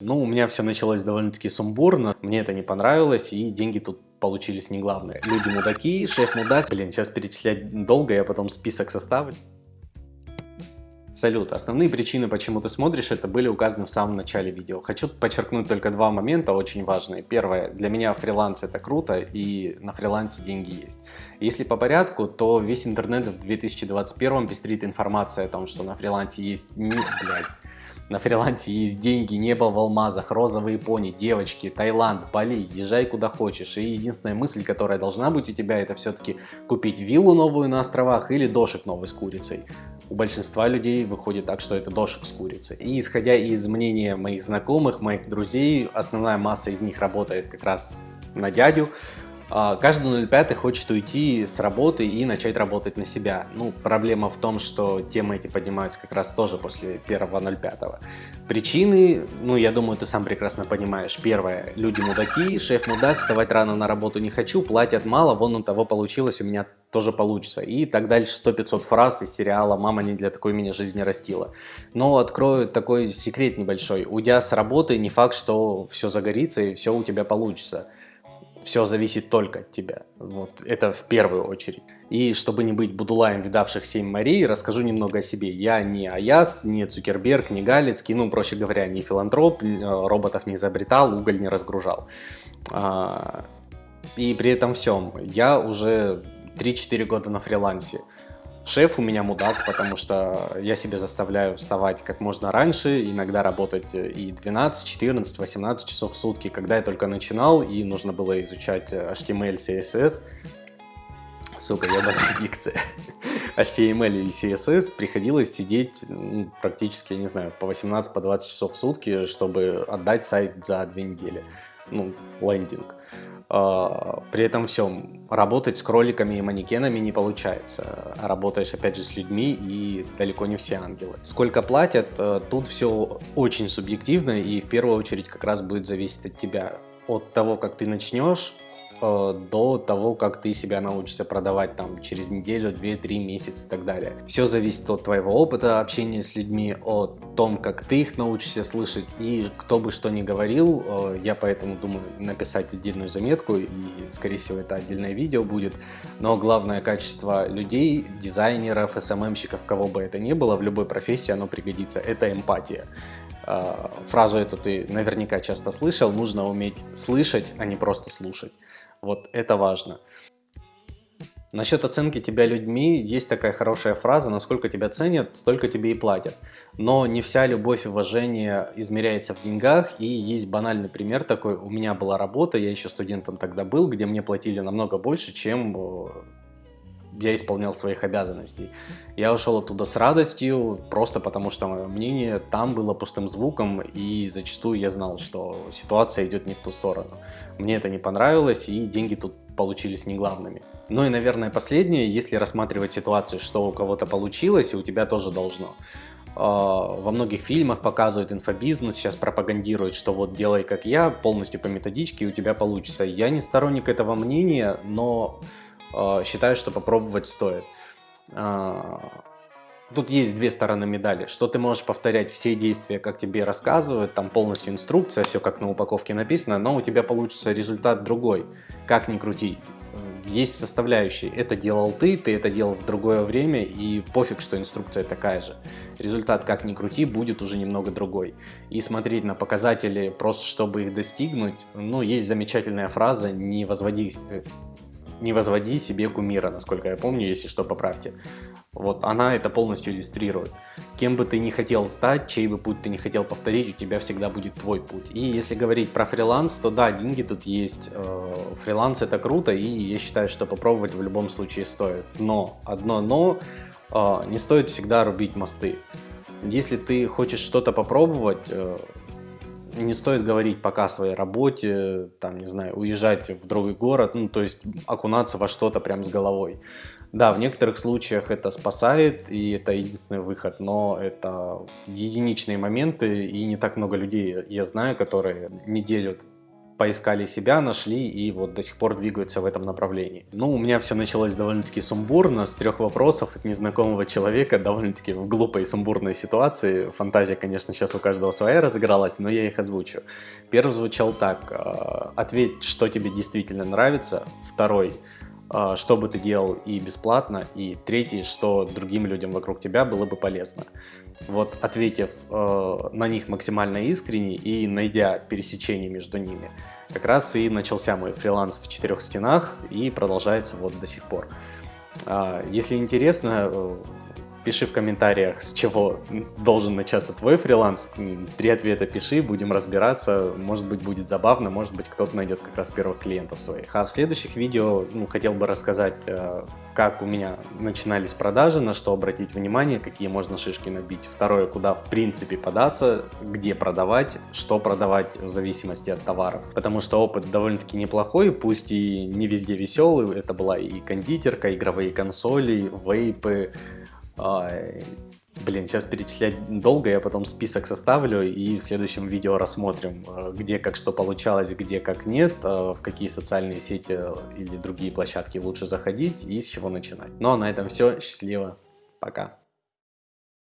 Ну, у меня все началось довольно-таки сумбурно, мне это не понравилось, и деньги тут получились не главные. Люди мудаки, шеф мудак. Блин, сейчас перечислять долго, я потом список составлю. Салют, основные причины, почему ты смотришь, это были указаны в самом начале видео. Хочу подчеркнуть только два момента очень важные. Первое, для меня фриланс это круто и на фрилансе деньги есть. Если по порядку, то весь интернет в 2021 пестрит информация о том, что на фрилансе есть мир, блядь на фрилансе есть деньги, небо в алмазах, розовые пони, девочки, Таиланд, Бали, езжай куда хочешь. И единственная мысль, которая должна быть у тебя, это все-таки купить виллу новую на островах или дошек новый с курицей. У большинства людей выходит так, что это дошек с курицей. И исходя из мнения моих знакомых, моих друзей, основная масса из них работает как раз на дядю, каждый 05 хочет уйти с работы и начать работать на себя. Ну, проблема в том, что темы эти поднимаются как раз тоже после 1.05. Причины, ну, я думаю, ты сам прекрасно понимаешь. Первое, люди мудаки, шеф мудак, вставать рано на работу не хочу, платят мало, вон у того получилось, у меня тоже получится. И так дальше 100-500 фраз из сериала «Мама не для такой меня жизни растила». Но открою такой секрет небольшой. Уйдя с работы, не факт, что все загорится и все у тебя получится все зависит только от тебя. Вот это в первую очередь. И чтобы не быть будулаем, видавших семь морей, расскажу немного о себе. Я не Аяс, не Цукерберг, не Галицкий, ну, проще говоря, не филантроп, э, роботов не изобретал, уголь не разгружал. А, и при этом всем я уже 3-4 года на фрилансе. Шеф у меня мудак, потому что я себе заставляю вставать как можно раньше, иногда работать и 12, 14, 18 часов в сутки. Когда я только начинал и нужно было изучать HTML, CSS, сука, ебаная дикция, HTML и CSS, приходилось сидеть ну, практически, я не знаю, по 18, по 20 часов в сутки, чтобы отдать сайт за две недели, ну, лендинг. А, при этом всем работать с кроликами и манекенами не получается. Работаешь опять же с людьми и далеко не все ангелы. Сколько платят, э, тут все очень субъективно и в первую очередь как раз будет зависеть от тебя. От того, как ты начнешь, Э, до того, как ты себя научишься продавать там через неделю, 2-3 месяца и так далее. Все зависит от твоего опыта общения с людьми, о том, как ты их научишься слышать и кто бы что ни говорил, э, я поэтому думаю написать отдельную заметку и скорее всего это отдельное видео будет, но главное качество людей, дизайнеров, СММщиков, кого бы это ни было, в любой профессии оно пригодится, это эмпатия. Э, фразу эту ты наверняка часто слышал, нужно уметь слышать, а не просто слушать. Вот это важно. Насчет оценки тебя людьми есть такая хорошая фраза, насколько тебя ценят, столько тебе и платят. Но не вся любовь и уважение измеряется в деньгах, и есть банальный пример такой. У меня была работа, я еще студентом тогда был, где мне платили намного больше, чем э, я исполнял своих обязанностей. Я ушел оттуда с радостью, просто потому что мнение там было пустым звуком, и зачастую я знал, что ситуация идет не в ту сторону. Мне это не понравилось, и деньги тут получились не главными. Ну и, наверное, последнее, если рассматривать ситуацию, что у кого-то получилось, и у тебя тоже должно. А, во многих фильмах показывают инфобизнес, сейчас пропагандируют, что вот делай как я, полностью по методичке, и у тебя получится. Я не сторонник этого мнения, но считаю, что попробовать стоит. А, тут есть две стороны медали, что ты можешь повторять все действия, как тебе рассказывают, там полностью инструкция, все как на упаковке написано, но у тебя получится результат другой, как ни крути. Есть составляющие, это делал ты, ты это делал в другое время, и пофиг, что инструкция такая же. Результат, как ни крути, будет уже немного другой. И смотреть на показатели, просто чтобы их достигнуть, ну, есть замечательная фраза, не возводи э, не возводи себе кумира, насколько я помню, если что, поправьте. Вот она это полностью иллюстрирует. Кем бы ты ни хотел стать, чей бы путь ты не хотел повторить, у тебя всегда будет твой путь. И если говорить про фриланс, то да, деньги тут есть. Э, фриланс это круто, и я считаю, что попробовать в любом случае стоит. Но, одно но, э, не стоит всегда рубить мосты. Если ты хочешь что-то попробовать, э, не стоит говорить пока о своей работе, там, не знаю, уезжать в другой город, ну, то есть окунаться во что-то прям с головой. Да, в некоторых случаях это спасает, и это единственный выход, но это единичные моменты, и не так много людей я знаю, которые неделю поискали себя, нашли и вот до сих пор двигаются в этом направлении. Ну, у меня все началось довольно-таки сумбурно, с трех вопросов от незнакомого человека, довольно-таки в глупой сумбурной ситуации. Фантазия, конечно, сейчас у каждого своя разыгралась, но я их озвучу. Первый звучал так, э, ответь, что тебе действительно нравится. Второй, что бы ты делал и бесплатно. И третий, что другим людям вокруг тебя было бы полезно вот ответив э, на них максимально искренне и найдя пересечение между ними, как раз и начался мой фриланс в четырех стенах и продолжается вот до сих пор. Э, если интересно, э, пиши в комментариях, с чего должен начаться твой фриланс. Три ответа пиши, будем разбираться. Может быть будет забавно, может быть кто-то найдет как раз первых клиентов своих. А в следующих видео ну, хотел бы рассказать, э, как у меня начинались продажи, на что обратить внимание, какие можно шишки набить. Второе, куда в принципе податься, где продавать, что продавать в зависимости от товаров. Потому что опыт довольно-таки неплохой, пусть и не везде веселый. Это была и кондитерка, игровые консоли, вейпы, Блин, сейчас перечислять долго, я потом список составлю и в следующем видео рассмотрим, э, где как что получалось, где как нет, э, в какие социальные сети или другие площадки лучше заходить и с чего начинать. Ну а на этом все, счастливо, пока.